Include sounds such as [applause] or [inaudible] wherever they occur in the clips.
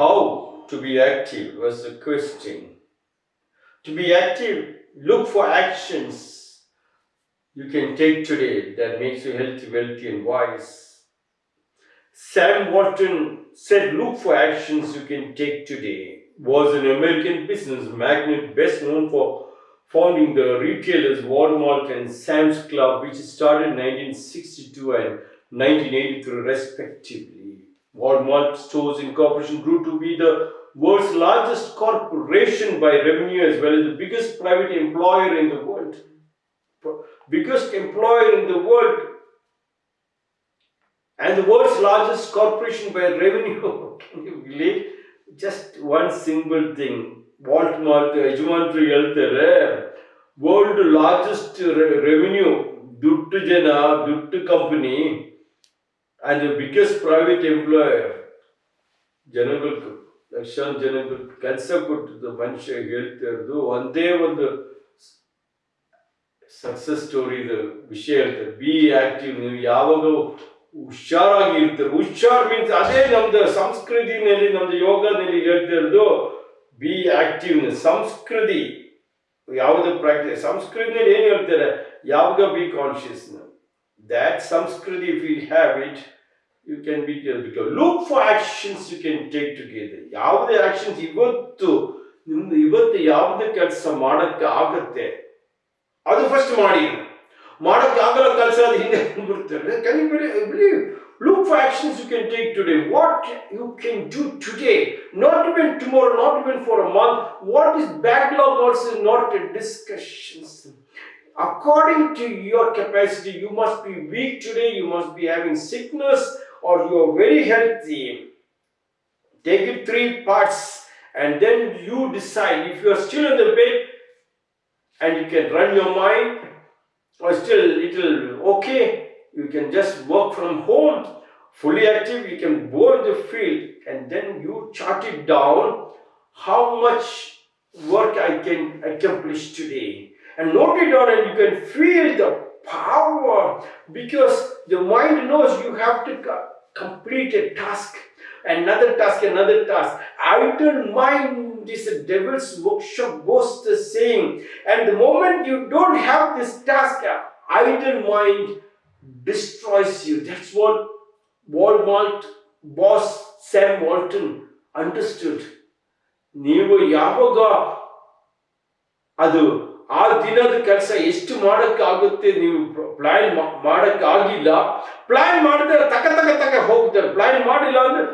How to be active was the question. To be active, look for actions you can take today that makes you healthy, wealthy, and wise. Sam Walton said, Look for actions you can take today. Was an American business magnate best known for founding the retailers Walmart and Sam's Club, which started in 1962 and 1983 respectively. Walmart Stores Incorporation grew to be the world's largest corporation by revenue as well as the biggest private employer in the world. Biggest employer in the world and the world's largest corporation by revenue. Can [laughs] you believe? Just one single thing. ವಾಲ್ಟ್ಮಾರ್ಟ್ ಯಜಮಾನ್ರು ಹೇಳ್ತಾರೆ world largest revenue ದುಡ್ಡು ಜನ ದುಡ್ಡು company And the biggest private employer ಜನಗಳಿಗೆ ಲಕ್ಷಾಂತರ ಜನಗಳು ಕೆಲಸ ಕೊಟ್ಟಿದ್ದು ಮನುಷ್ಯ ಹೇಳ್ತಾ ಇರೋದು ಒಂದೇ ಒಂದು ಸಕ್ಸಸ್ ಸ್ಟೋರಿದು ವಿಷಯ ಹೇಳ್ತಾರೆ ಬಿ ಆಕ್ಟಿವ್ ನೀವು ಯಾವಾಗ ಹುಷಾರಾಗಿ ಇರ್ತಾರೆ, ಹುಷಾರ್ ಮೀನ್ಸ್ ಅದೇ ನಮ್ದು ಸಂಸ್ಕೃತಿನಲ್ಲಿ, ನಮ್ದು ಯೋಗದಲ್ಲಿ ಹೇಳ್ತಾ ಇರೋದು ಬಿ ಆಕ್ಟಿವ್ ಸಂಸ್ಕೃತಿ. ಯಾವುದೇ ಪ್ರಾಕ್ಟಿಸ್ ಸಂಸ್ಕೃತಿನಲ್ಲಿ ಏನು ಹೇಳ್ತಾರೆ? ಯಾವಾಗ be conscious ದ್ಯಾಟ್ ಸಂಸ್ಕೃತಿ if you have it you can be become look for actions you can take together ಯಾವುದೇ ಆಕ್ಷನ್ಸ್ ಇವತ್ತು ನಿಮ್ದು ಇವತ್ತು ಯಾವುದೇ ಕೆಲಸ ಮಾಡಕ್ಕೆ ಆಗತ್ತೆ ಅದು ಫಸ್ಟ್ ಮಾಡಿ ಮಾಡಕ್ಕೆ ಆಗಲ್ಲ ಕೆಲಸ ಅದು ಹಿಂದೆ ಬಿಡ್ತಾರೆ can you believe look for actions you can take today what you can do today not even tomorrow not even for a month what is backlog also not A discussions according to your capacity you must be weak today you must be having sickness or you are very healthy. Take it three parts and then you decide. If you are still in the bed and you can run your mind or still little okay you can just work from home fully active you can go in the field and then you chart it down how much work i can accomplish today and note it down and you can feel the power because the mind knows you have to co- complete a task another task another task idle mind is a devil's workshop goes the same and the moment you don't have this task idle mind destroys you that's what walmart boss sam walton understood ನೀವು ಯಾವಾಗ ಅದು ಆ ದಿನದ ಕೆಲಸ ಎಷ್ಟು ಮಾಡಕ್ಕಾಗುತ್ತೆ ನೀವು plan ಮಾಡಕ್ಕಾಗಿಲ್ಲ. Plan ಮಾಡಿದ್ರೆ ತಕ ತಕ ತಕ ಹೋಗ್ತಾರೆ. ಪ್ಲಾನ್ ಮಾಡಿಲ್ಲ ಅಂದ್ರೆ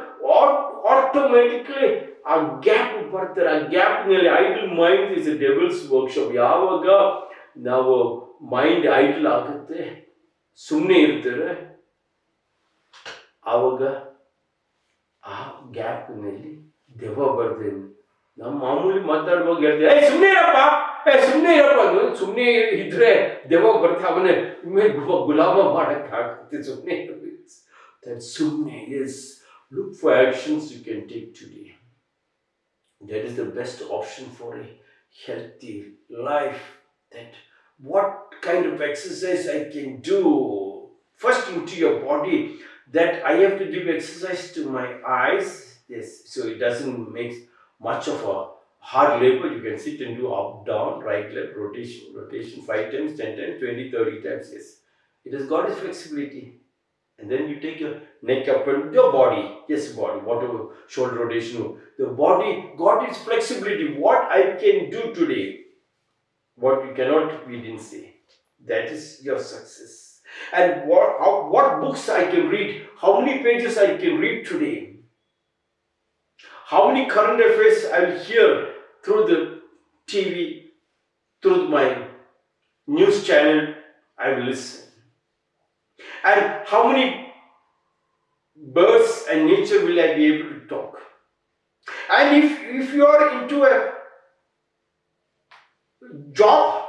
ಆಟೋಮೆಟಿಕ್ಲಿ ಆ ಗ್ಯಾಪ್ ಬರ್ತಾರೆ. ಆ ಗ್ಯಾಪ್ನಲ್ಲಿ idle mind is a devil's workshop ಯಾವಾಗ ನಾವು ಮೈಂಡ್ ಐಡಲ್ ಆಗುತ್ತೆ ಸುಮ್ಮನೆ ಇರ್ತಾರೆ, ಆವಾಗ ಆ ಗ್ಯಾಪ್ನಲ್ಲಿ ದೆವ್ವ ಬರ್ತೇನೆ ನಮ್ಮ ಮಾಮೂಲಿ ಮಾತಾಡುವಾಗ ಹೇಳ್ತೀವಿ ಸುಮ್ಮನೆ ಇರಪ್ಪ! ಸುಮ್ಮನೆ ಇರಪ್ಪ ಅದು ಸುಮ್ಮನೆ ಇದ್ರೆ ದೆವ್ವ ಬರ್ತಾ ಅವನೇ ಮೇಲೆ ಗುಲಾಮ ಮಾಡಕ್ಕಾಗುತ್ತೆ ಸುಮ್ಮನೆ ದಟ್ ಸುಮ್ಮನೆ S look for actions you can take today that is the best option for a healthy life that what kind of exercise i can do first into your body that i have to give exercise to my eyes yes so it doesn't make much of a hard labor you can sit and do up down right left rotation rotation 5 times 10 times 20 30 times yes. It has got its flexibility. And then you take your neck up and your body yes body whatever shoulder rotation the body got its flexibility. What i can do today what you cannot we didn't say. That is your success. And what how, what books i can read how many pages i can read today how many current affairs i will hear through the tv through my news channel i will listen and how many birds and nature will I be able to talk? And if, if you are into a job,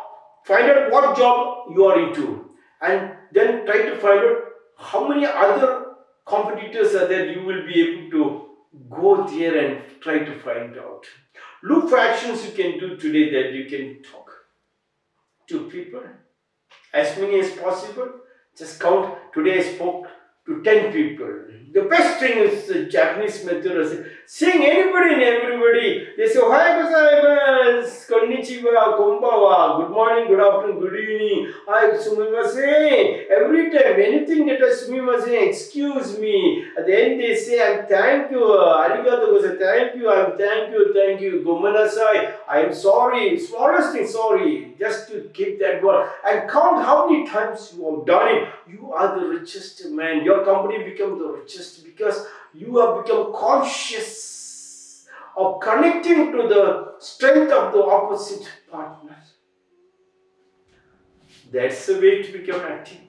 find out what job you are into and then try to find out how many other competitors are there you will be able to go there and try to find out. Look for actions you can do today that you can talk to people, as many as possible. Just count. Today I spoke to 10 people. The best thing is the Japanese method is Seeing anybody and everybody, they say, Ohio gozaimasu, konnichiwa, konbawa, good morning, good afternoon, good evening, hi, sumimasen. Every time, anything that is sumimasen, excuse me. At the end, they say, I'm thank you, arigato gozai, thank you, I'm thank you, thank you, gomenasai, I am sorry, smallest thing, sorry, just to keep that word. And count how many times you have done it. You are the richest man. Your company become the richest because you have become conscious of connecting to the strength of the opposite partner. That's the way to become active.